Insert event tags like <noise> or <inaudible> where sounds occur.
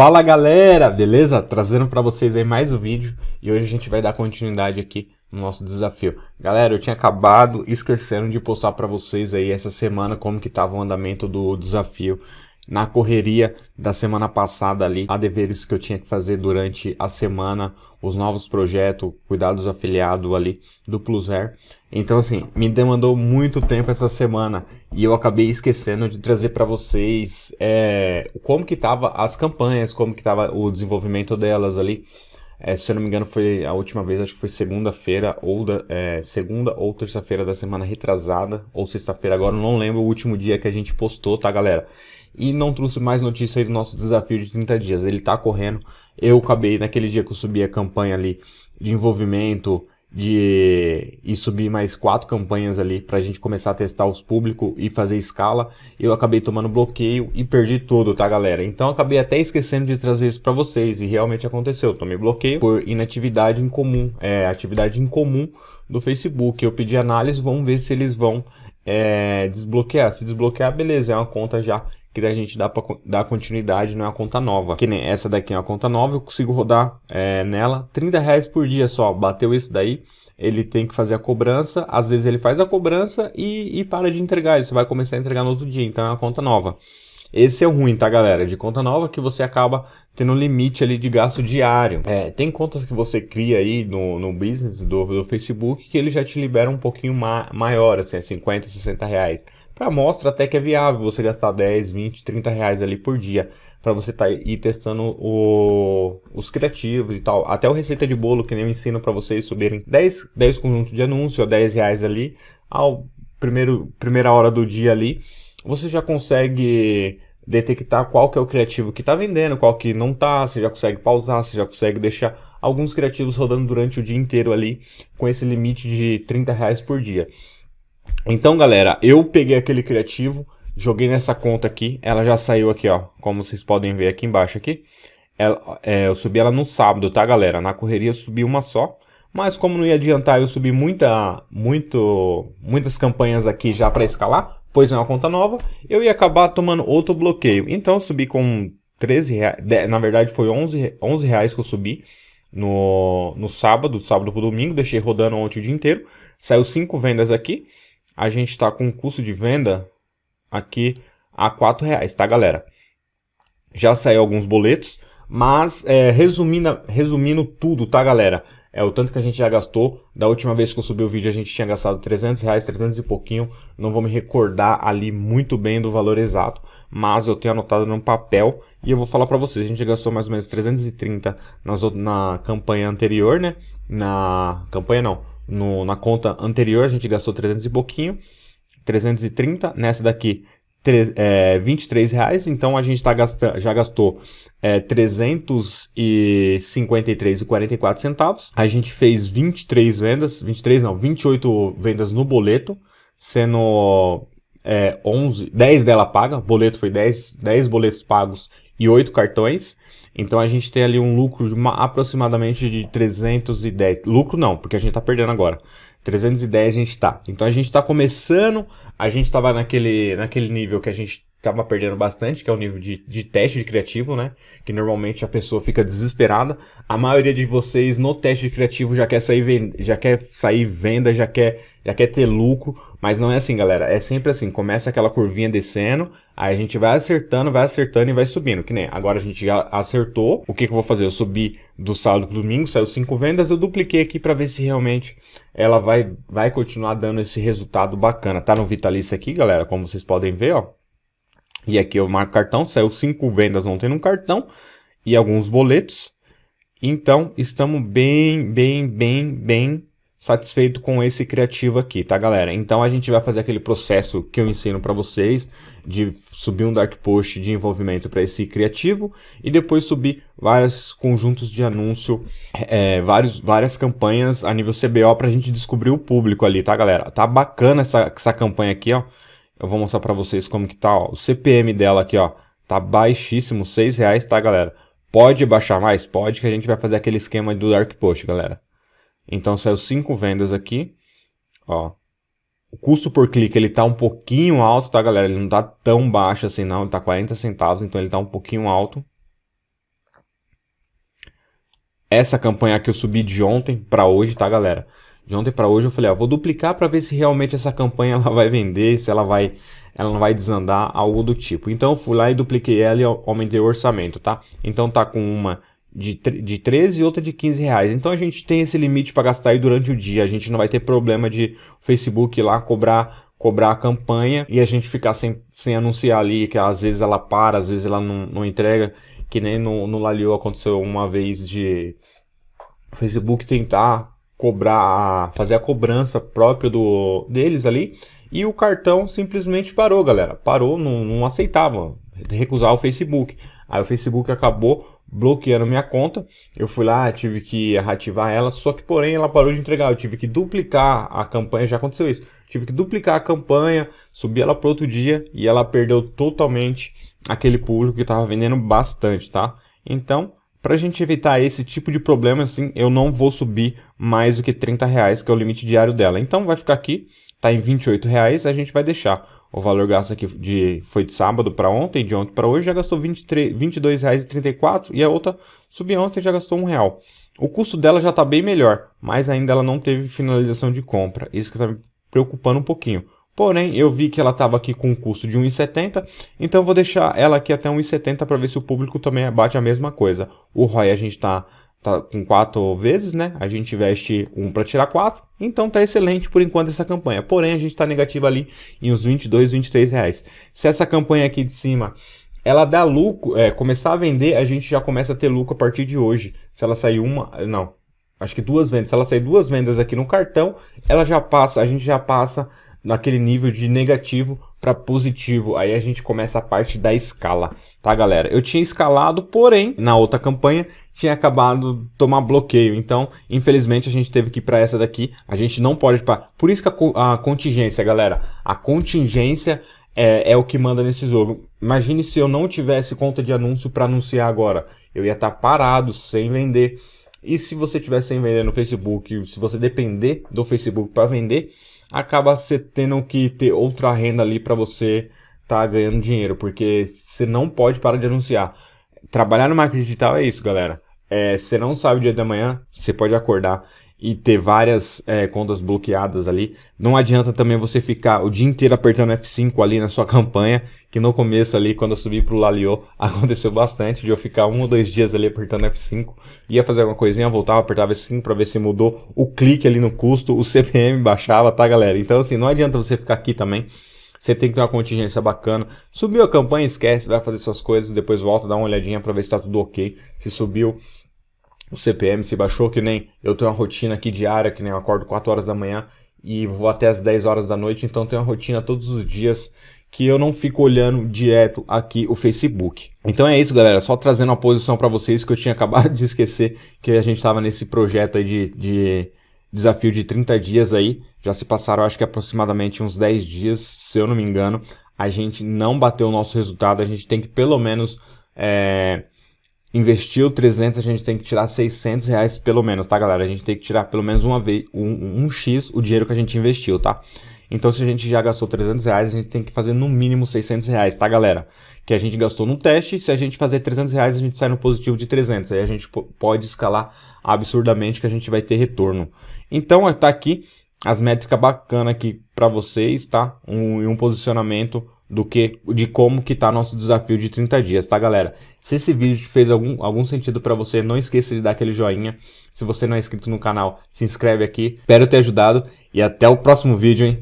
Fala galera, beleza? Trazendo para vocês aí mais um vídeo e hoje a gente vai dar continuidade aqui no nosso desafio. Galera, eu tinha acabado esquecendo de postar para vocês aí essa semana como que tava o andamento do desafio na correria da semana passada ali, a deveres que eu tinha que fazer durante a semana, os novos projetos, cuidados afiliados ali do Plusair. Então assim, me demandou muito tempo essa semana e eu acabei esquecendo de trazer para vocês é, como que tava as campanhas, como que tava o desenvolvimento delas ali. É, se eu não me engano foi a última vez, acho que foi segunda-feira ou da, é, segunda ou terça-feira da semana retrasada ou sexta-feira, agora não lembro o último dia que a gente postou, tá galera? E não trouxe mais notícia aí do nosso desafio de 30 dias. Ele tá correndo. Eu acabei, naquele dia que eu subi a campanha ali de envolvimento, de e subir mais quatro campanhas ali para a gente começar a testar os públicos e fazer escala, eu acabei tomando bloqueio e perdi tudo, tá galera? Então acabei até esquecendo de trazer isso para vocês e realmente aconteceu, tomei bloqueio por inatividade incomum, é, atividade incomum do Facebook. Eu pedi análise, vamos ver se eles vão é, desbloquear. Se desbloquear, beleza, é uma conta já que a gente dá para dar continuidade, não é conta nova. Que nem essa daqui é uma conta nova, eu consigo rodar é, nela 30 reais por dia só. Bateu isso daí, ele tem que fazer a cobrança. Às vezes ele faz a cobrança e, e para de entregar. Isso vai começar a entregar no outro dia, então é uma conta nova. Esse é o ruim, tá, galera? De conta nova que você acaba tendo um limite ali de gasto diário. É, tem contas que você cria aí no, no business do, do Facebook que ele já te libera um pouquinho ma maior, assim, 50, 60 reais para mostra até que é viável você gastar 10, 20, 30 reais ali por dia para você tá ir testando o, os criativos e tal. Até o receita de bolo que nem eu ensino para vocês subirem 10, 10 conjuntos de anúncio a 10 reais ali ao primeiro, primeira hora do dia ali. Você já consegue detectar qual que é o criativo que está vendendo, qual que não está, você já consegue pausar, você já consegue deixar alguns criativos rodando durante o dia inteiro ali com esse limite de 30 reais por dia. Então, galera, eu peguei aquele criativo, joguei nessa conta aqui, ela já saiu aqui, ó, como vocês podem ver aqui embaixo aqui. Ela, é, eu subi ela no sábado, tá, galera? Na correria eu subi uma só, mas como não ia adiantar eu subi muita, muito, muitas campanhas aqui já para escalar, pois é uma conta nova, eu ia acabar tomando outro bloqueio. Então eu subi com 13 reais, na verdade foi 11, 11 reais que eu subi no, no sábado, sábado pro domingo, deixei rodando ontem o dia inteiro, saiu 5 vendas aqui, a gente está com um custo de venda aqui a R$ reais, tá galera? Já saiu alguns boletos, mas é, resumindo, resumindo tudo, tá galera? É o tanto que a gente já gastou. Da última vez que eu subi o vídeo a gente tinha gastado 300 reais, 300 e pouquinho. Não vou me recordar ali muito bem do valor exato, mas eu tenho anotado no papel e eu vou falar para vocês. A gente gastou mais ou menos 330 nas, na campanha anterior, né? Na campanha não, no, na conta anterior a gente gastou 300 e pouquinho, 330, nessa daqui 3, é, 23 reais, então a gente tá gastando, já gastou é, 353,44 centavos. A gente fez 23 vendas, 23 não, 28 vendas no boleto, sendo é, 11, 10 dela paga, boleto foi 10, 10 boletos pagos e 8 cartões. Então a gente tem ali um lucro de uma, aproximadamente de 310. Lucro não, porque a gente está perdendo agora. 310 a gente está. Então a gente está começando, a gente estava naquele, naquele nível que a gente estava perdendo bastante, que é o nível de, de teste de criativo, né? Que normalmente a pessoa fica desesperada. A maioria de vocês no teste de criativo já quer sair, já quer sair venda, já quer, já quer ter lucro, mas não é assim, galera. É sempre assim, começa aquela curvinha descendo, aí a gente vai acertando, vai acertando e vai subindo. Que nem agora a gente já acertou. O que, que eu vou fazer? Eu subi do sábado pro domingo, saiu cinco vendas, eu dupliquei aqui para ver se realmente ela vai, vai continuar dando esse resultado bacana. Tá no Vitalício aqui, galera, como vocês podem ver, ó. E aqui eu marco cartão, saiu cinco vendas ontem no cartão e alguns boletos. Então, estamos bem, bem, bem, bem satisfeito com esse criativo aqui, tá galera? Então a gente vai fazer aquele processo que eu ensino para vocês de subir um dark post de envolvimento para esse criativo e depois subir vários conjuntos de anúncio, é, vários, várias campanhas a nível CBO para a gente descobrir o público ali, tá galera? Tá bacana essa, essa campanha aqui, ó. Eu vou mostrar para vocês como que tá, ó. O CPM dela aqui, ó, tá baixíssimo, 6 reais, tá galera? Pode baixar mais? Pode, que a gente vai fazer aquele esquema do dark post, galera. Então saiu 5 vendas aqui. Ó. O custo por clique ele tá um pouquinho alto, tá galera? Ele não tá tão baixo assim não, ele tá 40 centavos, então ele tá um pouquinho alto. essa campanha que eu subi de ontem para hoje, tá, galera? De ontem para hoje eu falei, ó, vou duplicar para ver se realmente essa campanha <laughs> ela vai vender, se ela vai ela não vai desandar, algo do tipo. Então eu fui lá e dupliquei ela e aumentei o orçamento, tá? Então tá com uma de, de 13 e outra de 15 reais. Então a gente tem esse limite para gastar aí durante o dia. A gente não vai ter problema de Facebook lá cobrar cobrar a campanha e a gente ficar sem, sem anunciar ali, que às vezes ela para, às vezes ela não, não entrega, que nem no, no Lalio aconteceu uma vez de Facebook tentar cobrar, fazer a cobrança própria do, deles ali, e o cartão simplesmente parou, galera. Parou, não, não aceitava recusar o Facebook. Aí o Facebook acabou bloqueando minha conta. Eu fui lá, tive que reativar ela, só que porém ela parou de entregar. Eu tive que duplicar a campanha, já aconteceu isso. Tive que duplicar a campanha, subir ela para outro dia e ela perdeu totalmente aquele público que estava vendendo bastante, tá? Então, para a gente evitar esse tipo de problema, assim, eu não vou subir mais do que 30 reais, que é o limite diário dela. Então vai ficar aqui, tá em 28 reais, a gente vai deixar o valor gasto aqui de, foi de sábado para ontem, de ontem para hoje já gastou R$ 22,34 e a outra subiu ontem já gastou um real. O custo dela já está bem melhor, mas ainda ela não teve finalização de compra. Isso que está me preocupando um pouquinho. Porém, eu vi que ela estava aqui com um custo de 1,70, então vou deixar ela aqui até 1,70 para ver se o público também bate a mesma coisa. O ROI a gente está tá com quatro vezes, né? A gente investe um para tirar quatro, então tá excelente por enquanto essa campanha. Porém, a gente está negativo ali em uns 22, 23 reais. Se essa campanha aqui de cima ela dá lucro, é, começar a vender, a gente já começa a ter lucro a partir de hoje. Se ela sair uma, não, acho que duas vendas. Se ela sair duas vendas aqui no cartão, ela já passa, a gente já passa naquele nível de negativo para positivo. Aí a gente começa a parte da escala, tá galera? Eu tinha escalado, porém, na outra campanha tinha acabado de tomar bloqueio. Então, infelizmente, a gente teve que ir para essa daqui. A gente não pode... Pra... Por isso que a, a contingência, galera, a contingência é, é, o que manda nesse jogo. Imagine se eu não tivesse conta de anúncio para anunciar agora. Eu ia estar tá parado, sem vender. E se você estiver sem vender no Facebook, se você depender do Facebook para vender, acaba você tendo que ter outra renda ali para você tá ganhando dinheiro, porque você não pode parar de anunciar. Trabalhar no marketing digital é isso, galera. É, você não sabe o dia da manhã, você pode acordar e ter várias é, contas bloqueadas ali. Não adianta também você ficar o dia inteiro apertando F5 ali na sua <laughs> campanha, que no começo ali, quando eu subi pro Lalio, <laughs> aconteceu bastante de eu ficar um ou dois dias ali apertando F5, ia fazer alguma coisinha, voltava, apertava F5 para ver se mudou o clique ali no custo, o <laughs> CPM baixava, tá galera? Então assim, não adianta você ficar aqui também, você tem que ter uma contingência bacana. Subiu a campanha, esquece, vai fazer suas coisas, depois volta, dá uma olhadinha para ver se tá tudo ok. Se subiu, o CPM se baixou, que nem eu tenho uma rotina aqui diária, que nem eu acordo 4 horas da manhã e vou até as 10 horas da noite, então tenho uma rotina todos os dias que eu não fico olhando direto aqui o Facebook. Então é isso, galera. Só trazendo uma posição para vocês que eu tinha <laughs> acabado de esquecer que a gente estava nesse projeto aí de, de, desafio de 30 dias aí. Já se passaram, acho que aproximadamente uns 10 dias, se eu não me engano. A gente não bateu o nosso resultado. A gente tem que pelo menos é, investiu 300, a gente tem que tirar 600 reais pelo menos, tá, galera? A gente tem que tirar pelo menos uma vez, um, um X o dinheiro que a gente investiu, tá? Então, se a gente já gastou 300 reais, a gente tem que fazer no mínimo 600 reais, tá, galera? Que a gente gastou no teste, se a gente fazer 300 reais, a gente sai no positivo de 300. Aí a gente pode escalar absurdamente que a gente vai ter retorno. Então, tá aqui as métricas bacanas aqui para vocês, tá? Um, um posicionamento do que de como que tá nosso desafio de 30 dias, tá galera? Se esse vídeo fez algum, algum sentido para você, não esqueça de dar aquele joinha. Se você não é inscrito no canal, se inscreve aqui. Espero ter ajudado e até o próximo vídeo, hein?